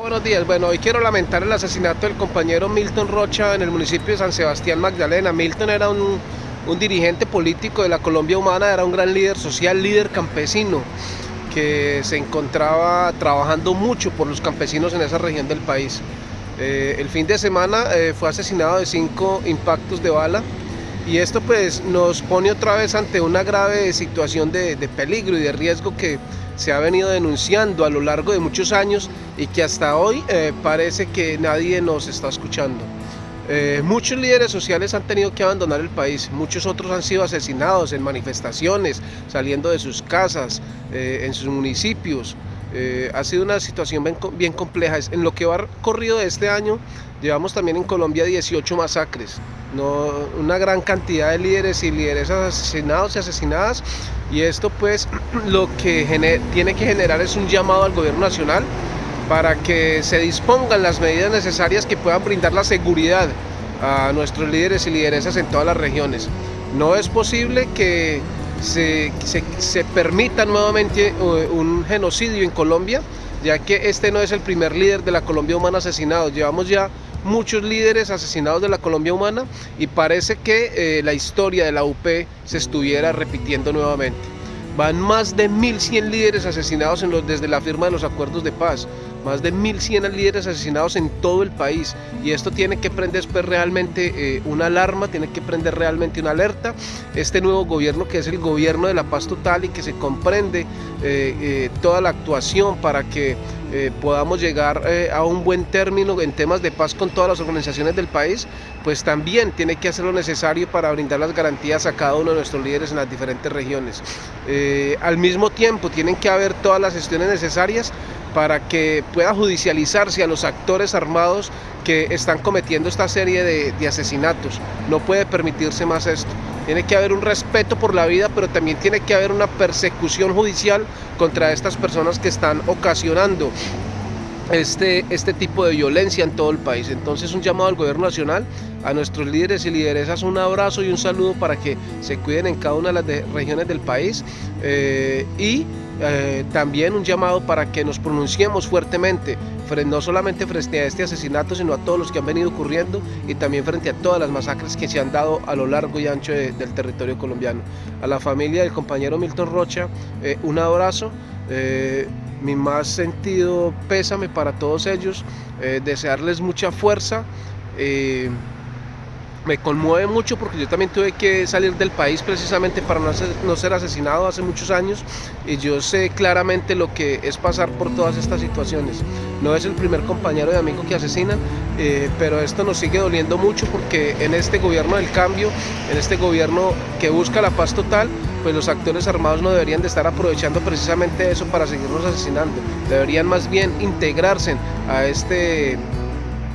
Buenos días, bueno, hoy quiero lamentar el asesinato del compañero Milton Rocha en el municipio de San Sebastián Magdalena. Milton era un, dirigente político de la Colombia Humana, era un gran líder social, líder campesino, que se encontraba trabajando mucho por los campesinos en esa región del país. Eh, el fin de semana eh, fue asesinado de cinco impactos de bala y esto pues nos pone otra vez ante una grave situación de peligro y de riesgo que se ha venido denunciando a lo largo de muchos años y que hasta hoy eh, parece que nadie nos está escuchando. Eh, muchos líderes sociales han tenido que abandonar el país, muchos otros han sido asesinados en manifestaciones, saliendo de sus casas, eh, en sus municipios. Eh, ha sido una situación bien, compleja. En lo que va corrido este año, llevamos también en Colombia 18 masacres, una gran cantidad de líderes y lideresas asesinados y asesinadas. Y esto pues lo que tiene que generar es un llamado al gobierno nacional para que se dispongan las medidas necesarias que puedan brindar la seguridad a nuestros líderes y lideresas en todas las regiones. No es posible que se, se, permita nuevamente un genocidio en Colombia, ya que este no es el primer líder de la Colombia Humana asesinado. Llevamos ya muchos líderes asesinados de la Colombia Humana y parece que eh, la historia de la UP se estuviera repitiendo nuevamente. Van más de 1.100 líderes asesinados desde la firma de los acuerdos de paz más de 1.100 líderes asesinados en todo el país y esto tiene que prender pues, realmente eh, una alarma, tiene que prender realmente una alerta. Este nuevo gobierno que es el gobierno de la paz total y que se comprende eh, eh, toda la actuación para que eh, podamos llegar eh, a un buen término en temas de paz con todas las organizaciones del país, pues también tiene que hacer lo necesario para brindar las garantías a cada uno de nuestros líderes en las diferentes regiones. Eh, al mismo tiempo tienen que haber todas las gestiones necesarias para que pueda judicializarse a los actores armados que están cometiendo esta serie de, de asesinatos. No puede permitirse más esto. Tiene que haber un respeto por la vida, pero también tiene que haber una persecución judicial contra estas personas que están ocasionando este, este tipo de violencia en todo el país. Entonces un llamado al gobierno nacional, a nuestros líderes y lideresas, un abrazo y un saludo para que se cuiden en cada una de las regiones del país eh, y eh, también un llamado para que nos pronunciemos fuertemente, no solamente frente a este asesinato, sino a todos los que han venido ocurriendo y también frente a todas las masacres que se han dado a lo largo y ancho de, del territorio colombiano. A la familia del compañero Milton Rocha, eh, un abrazo. Eh, mi más sentido pésame para todos ellos, desearles mucha fuerza. Me conmueve mucho porque yo también tuve que salir del país precisamente para no ser, asesinado hace muchos años y yo sé claramente lo que es pasar por todas estas situaciones. No es el primer compañero de amigo que asesinan, eh, pero esto nos sigue doliendo mucho porque en este gobierno del cambio, en este gobierno que busca la paz total, pues los actores armados no deberían de estar aprovechando precisamente eso para seguirnos asesinando. Deberían más bien integrarse a este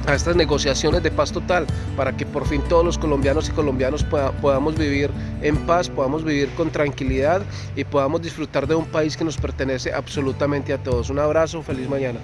a estas negociaciones de paz total para que por fin todos los colombianos y colombianos podamos vivir en paz, podamos vivir con tranquilidad y podamos disfrutar de un país que nos pertenece absolutamente a todos. Un abrazo, feliz mañana.